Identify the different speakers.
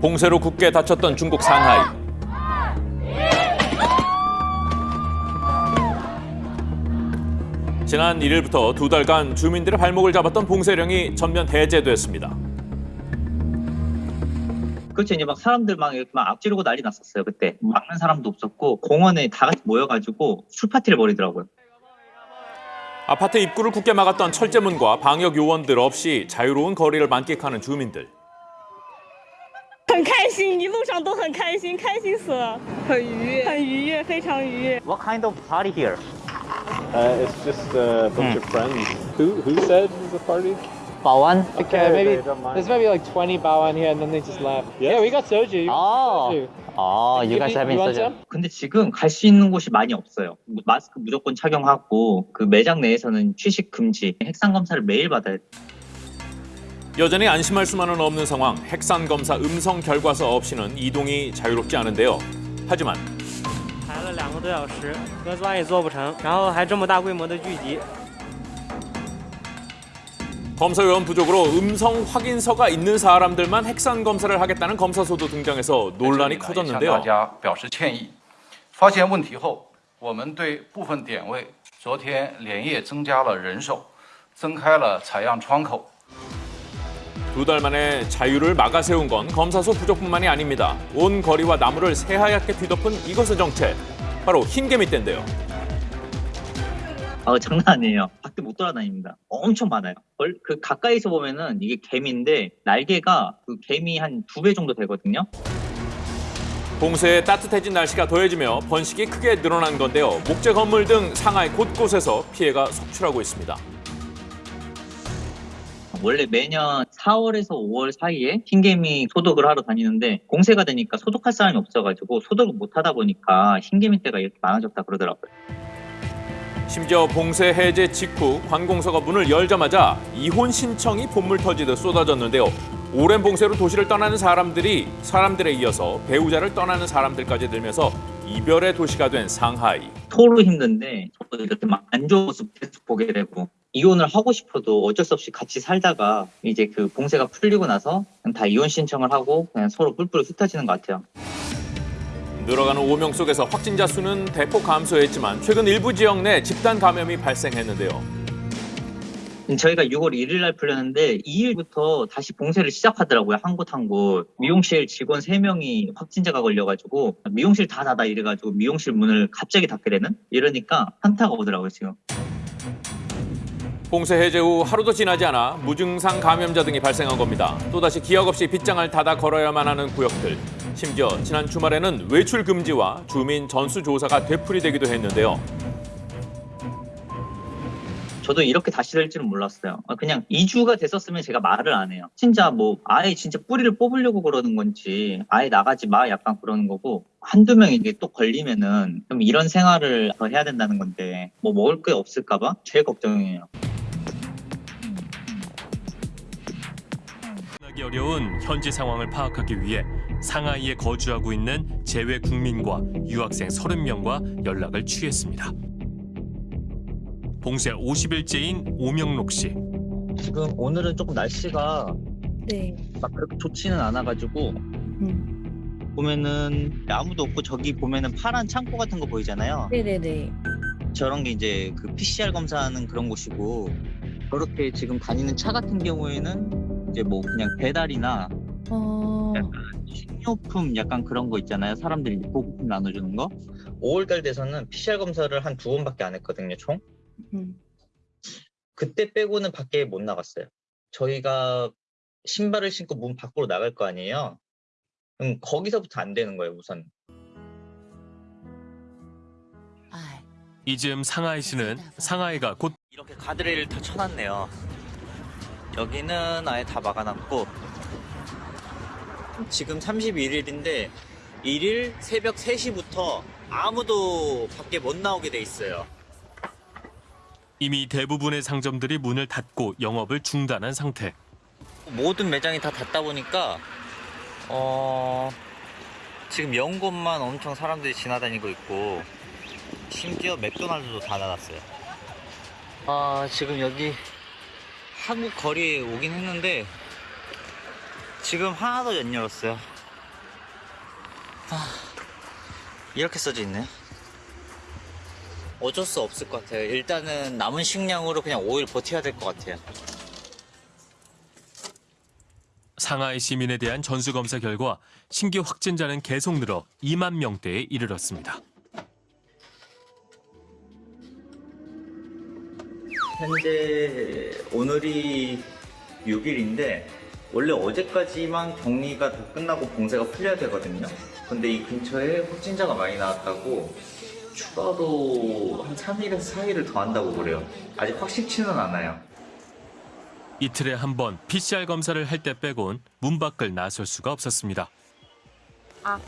Speaker 1: 봉쇄로 굳게 닫혔던 중국 상하이. 지난 1일부터 두 달간 주민들의 발목을 잡았던 봉쇄령이 전면 해제됐습니다.
Speaker 2: 그렇죠. 이제 막 사람들 막막 앞지르고 난리 났었어요. 그때 막는 사람도 없었고 공원에 다 같이 모여가지고 술 파티를 벌이더라고요.
Speaker 1: 아파트 입구를 굳게 막았던 철제문과 방역 요원들 없이 자유로운 거리를 만끽하는 주민들.
Speaker 3: 很开心，一路上都很开心，开心死了，很愉悦，很愉悦，非常愉悦。
Speaker 2: What kind of party here?
Speaker 4: Uh, it's just a bunch of friends. Who who said the party?
Speaker 2: 바완?
Speaker 4: Okay,
Speaker 5: maybe
Speaker 4: they don't mind.
Speaker 5: there's maybe like 20 bawan here, and then they just left. Yeah, we got soju. You
Speaker 2: Oh.
Speaker 5: soju.
Speaker 2: 아,
Speaker 5: you guys having soju?
Speaker 2: 근데 지금 갈 수 있는 곳이 많이 없어요. 마스크 무조건 착용하고 그 매장 내에서는 취식 금지, 핵산 검사를 매일 받아야 돼.
Speaker 1: 여전히 안심할 수만은 없는 상황. 핵산 검사 음성 결과서 없이는 이동이 자유롭지 않은데요. 하지만
Speaker 6: 排了两个多小时，核酸也做不成，然后还这么大规模的聚集。
Speaker 1: 검사 요원 부족으로 음성 확인서가 있는 사람들만 핵산 검사를 하겠다는 검사소도 등장해서 논란이
Speaker 7: 向大
Speaker 1: 커졌는데요.
Speaker 7: 家表示歉意。发现问题后，我们对部分点位昨天连夜增加了人手，增开了采样窗口。
Speaker 1: 두 달 만에 자유를 막아 세운 건 검사소 부족뿐만이 아닙니다. 온 거리와 나무를 새하얗게 뒤덮은 이것의 정체. 바로 흰개미떼인데요.
Speaker 2: 아, 장난 아니에요. 밖에 못 돌아다닙니다. 엄청 많아요. 얼- 그 가까이서 보면은 이게 개미인데 날개가 그 개미 한 두 배 정도 되거든요.
Speaker 1: 봉쇄에 따뜻해진 날씨가 더해지며 번식이 크게 늘어난 건데요. 목재 건물 등 상하이 곳곳에서 피해가 속출하고 있습니다.
Speaker 2: 원래 매년 4월에서 5월 사이에 흰개미 소독을 하러 다니는데 공세가 되니까 소독할 사람이 없어가지고 소독을 못 하다 보니까 흰개미 떼가 이렇게 많아졌다 그러더라고요.
Speaker 1: 심지어 봉쇄 해제 직후 관공서가 문을 열자마자 이혼 신청이 봇물 터지듯 쏟아졌는데요. 오랜 봉쇄로 도시를 떠나는 사람들이 사람들에 이어서 배우자를 떠나는 사람들까지 늘면서 이별의 도시가 된 상하이.
Speaker 2: 토로 힘든데 저도 이렇게 막 안 좋은 모습 계속 보게 되고 이혼을 하고 싶어도 어쩔 수 없이 같이 살다가 이제 그 봉쇄가 풀리고 나서 그냥 다 이혼 신청을 하고 그냥 서로 뿔뿔 흩어지는 것 같아요.
Speaker 1: 늘어가는 오명 속에서 확진자 수는 대폭 감소했지만 최근 일부 지역 내 집단 감염이 발생했는데요.
Speaker 2: 저희가 6월 1일 날 풀렸는데 2일부터 다시 봉쇄를 시작하더라고요. 한 곳 한 곳. 미용실 직원 3명이 확진자가 걸려가지고 미용실 다 닫아 이래가지고 미용실 문을 갑자기 닫게 되는? 이러니까 현타가 오더라고요 지금.
Speaker 1: 봉쇄 해제 후 하루도 지나지 않아 무증상 감염자 등이 발생한 겁니다. 또다시 기약 없이 빗장을 닫아 걸어야만 하는 구역들. 심지어 지난 주말에는 외출 금지와 주민 전수 조사가 되풀이되기도 했는데요.
Speaker 2: 저도 이렇게 다시 될 줄은 몰랐어요. 아, 그냥 2주가 됐었으면 제가 말을 안 해요. 진짜 뭐 아예 진짜 뿌리를 뽑으려고 그러는 건지 아예 나가지 마 약간 그러는 거고 한두 명이 이게 또 걸리면은 좀 이런 생활을 더 해야 된다는 건데 뭐 먹을 게 없을까 봐 제일 걱정이에요.
Speaker 8: 살기 어려운 현지 상황을 파악하기 위해 상하이에 거주하고 있는 재외 국민과 유학생 30명과 연락을 취했습니다. 봉쇄 50일째인 오명록 씨.
Speaker 2: 지금 오늘은 조금 날씨가
Speaker 3: 네.
Speaker 2: 막 그렇게 좋지는 않아가지고
Speaker 3: 음.
Speaker 2: 보면은 아무도 없고 저기 보면은 파란 창고 같은 거 보이잖아요.
Speaker 3: 네네네.
Speaker 2: 저런 게 이제 그 PCR 검사하는 그런 곳이고 그렇게 지금 다니는 차 같은 경우에는 이제 뭐 그냥 배달이나
Speaker 3: 哦，
Speaker 2: 식료품 약간 그런 거 있잖아요. 사람들이 보급품 나눠주는 거. 5월달 돼서는 PCR 검사를 한 두 번밖에 안 했거든요, 총.
Speaker 3: 嗯，
Speaker 2: 그때 빼고는 밖에 못 나갔어요. 저희가 신발을 신고 문 밖으로 나갈 거 아니에요. 그럼 거기서부터 안 되는 거예요, 우선.
Speaker 8: 이즈음 상하이 씨는 상하이가 곧
Speaker 2: 이렇게 가드레일을 다 쳐놨네요. 여기는 아예 다 막아놨고 지금 31일인데 1일 새벽 3시부터 아무도 밖에 못 나오게 돼 있어요.
Speaker 8: 이미 대부분의 상점들이 문을 닫고 영업을 중단한 상태.
Speaker 2: 모든 매장이 다 닫다 보니까 어 지금 연 곳만 엄청 사람들이 지나다니고 있고 심지어 맥도날드도 다 닫았어요. 아 지금 여기 한국 거리에 오긴 했는데 지금 하나도 안 열었어요. 이렇게 써져 있네. 어쩔 수 없을 것 같아요. 일단은 남은 식량으로 그냥 5일 버텨야 될 것 같아요.
Speaker 8: 상하이 시민에 대한 전수검사 결과 신규 확진자는 계속 늘어 2만 명대에 이르렀습니다.
Speaker 2: 현재 오늘이 6일인데 원래 어제까지만 격리가 다 끝나고 봉쇄가 풀려야 되거든요. 근데 이 근처에 확진자가 많이 나왔다고 추가로 한 3일에서 4일을 더 한다고 그래요. 아직 확실치는 않아요.
Speaker 8: 이틀에 한 번 PCR 검사를 할 때 빼곤 문 밖을 나설 수가 없었습니다.
Speaker 9: 아,